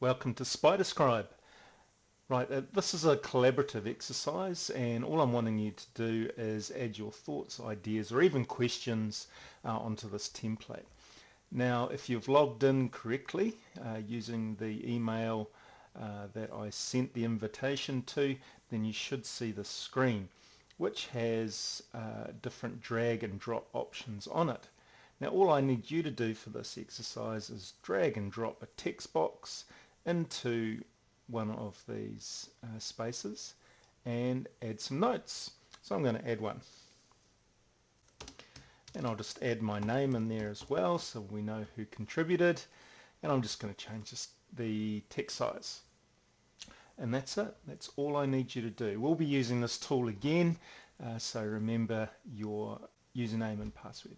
Welcome to SpiderScribe. Right, uh, this is a collaborative exercise and all I'm wanting you to do is add your thoughts, ideas or even questions uh, onto this template. Now if you've logged in correctly uh, using the email uh, that I sent the invitation to then you should see the screen which has uh, different drag and drop options on it. Now all I need you to do for this exercise is drag and drop a text box into one of these uh, spaces and add some notes. So I'm going to add one. And I'll just add my name in there as well so we know who contributed. And I'm just going to change this, the text size. And that's it. That's all I need you to do. We'll be using this tool again, uh, so remember your username and password.